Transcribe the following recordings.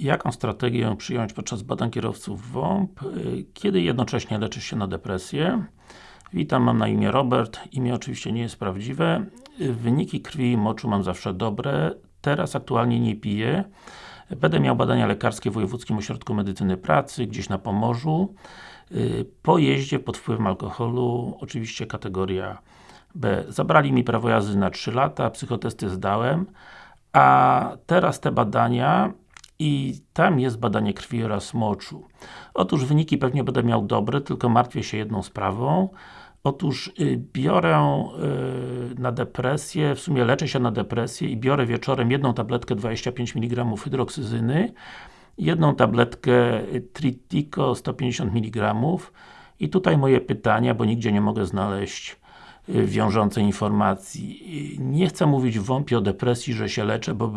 Jaką strategię przyjąć podczas badań kierowców WOMP, kiedy jednocześnie leczysz się na depresję? Witam, mam na imię Robert, imię oczywiście nie jest prawdziwe. Wyniki krwi i moczu mam zawsze dobre, teraz aktualnie nie piję. Będę miał badania lekarskie w Wojewódzkim Ośrodku Medycyny Pracy, gdzieś na Pomorzu. Po jeździe pod wpływem alkoholu, oczywiście kategoria B. Zabrali mi prawo jazdy na 3 lata, psychotesty zdałem, a teraz te badania i tam jest badanie krwi oraz moczu. Otóż wyniki pewnie będę miał dobre, tylko martwię się jedną sprawą. Otóż y, biorę y, na depresję, w sumie leczę się na depresję i biorę wieczorem jedną tabletkę 25 mg hydroksyzyny, jedną tabletkę Tritico 150 mg i tutaj moje pytania, bo nigdzie nie mogę znaleźć wiążącej informacji. Y, Nie chcę mówić w WOMP o depresji, że się leczę, bo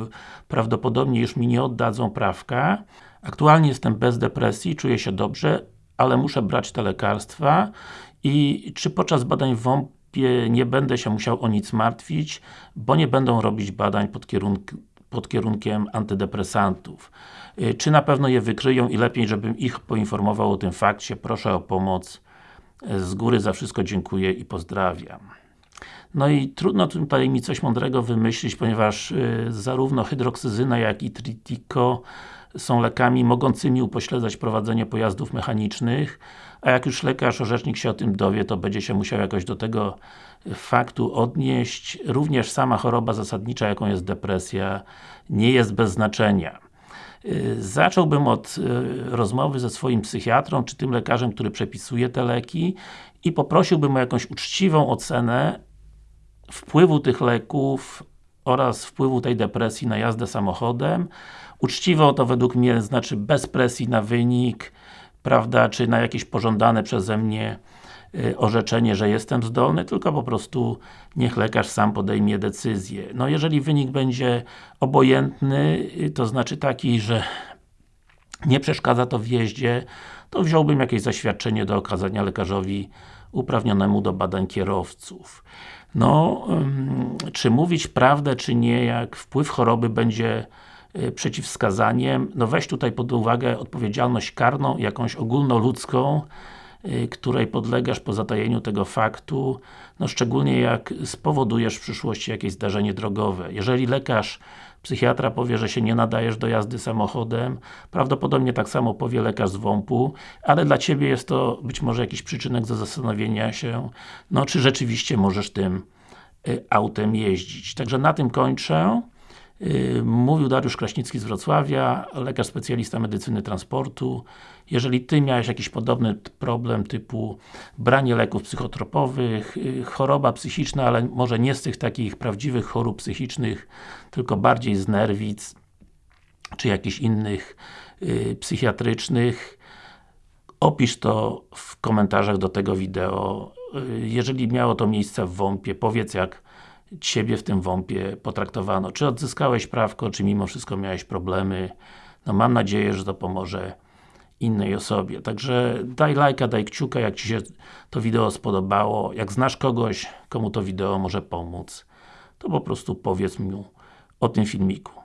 prawdopodobnie już mi nie oddadzą prawka. Aktualnie jestem bez depresji, czuję się dobrze, ale muszę brać te lekarstwa i czy podczas badań w WOMP-ie nie będę się musiał o nic martwić, bo nie będą robić badań pod, kierunk pod kierunkiem antydepresantów. Y, Czy na pewno je wykryją i lepiej, żebym ich poinformował o tym fakcie, proszę o pomoc. Z góry za wszystko dziękuję i pozdrawiam. No i trudno tutaj mi coś mądrego wymyślić, ponieważ y, zarówno hydroksyzyna, jak i tritico są lekami mogącymi upośledzać prowadzenie pojazdów mechanicznych, a jak już lekarz, orzecznik się o tym dowie, to będzie się musiał jakoś do tego faktu odnieść. Również sama choroba zasadnicza, jaką jest depresja, nie jest bez znaczenia. Y, Zacząłbym od y, rozmowy ze swoim psychiatrą, czy tym lekarzem, który przepisuje te leki i poprosiłbym o jakąś uczciwą ocenę wpływu tych leków oraz wpływu tej depresji na jazdę samochodem. Uczciwo to według mnie znaczy bez presji na wynik, prawda, czy na jakieś pożądane przeze mnie orzeczenie, że jestem zdolny, tylko po prostu niech lekarz sam podejmie decyzję. No jeżeli wynik będzie obojętny, y, to znaczy taki, że nie przeszkadza to w jeździe, to wziąłbym jakieś zaświadczenie do okazania lekarzowi uprawnionemu do badań kierowców. No, czy mówić prawdę, czy nie, jak wpływ choroby będzie y, przeciwwskazaniem, no weź tutaj pod uwagę odpowiedzialność karną, jakąś ogólnoludzką, y, której podlegasz po zatajeniu tego faktu, no szczególnie jak spowodujesz w przyszłości jakieś zdarzenie drogowe. Jeżeli lekarz, psychiatra powie, że się nie nadajesz do jazdy samochodem, prawdopodobnie tak samo powie lekarz z WOMP-u, ale dla Ciebie jest to być może jakiś przyczynek do zastanowienia się, no czy rzeczywiście możesz tym y, autem jeździć. Także na tym kończę. Yy, Mówił Dariusz Kraśnicki z Wrocławia, lekarz specjalista medycyny transportu. Jeżeli Ty miałeś jakiś podobny problem typu branie leków psychotropowych, yy, choroba psychiczna, ale może nie z tych takich prawdziwych chorób psychicznych, tylko bardziej z nerwic, czy jakichś innych yy, psychiatrycznych, Opisz to w komentarzach do tego wideo. Y, Jeżeli miało to miejsce w WOMP-ie, powiedz jak Ciebie w tym WOMP-ie potraktowano. Czy odzyskałeś prawko, czy mimo wszystko miałeś problemy. No mam nadzieję, że to pomoże innej osobie. Także daj lajka, daj kciuka, jak Ci się to wideo spodobało. Jak znasz kogoś, komu to wideo może pomóc, to po prostu powiedz mu o tym filmiku.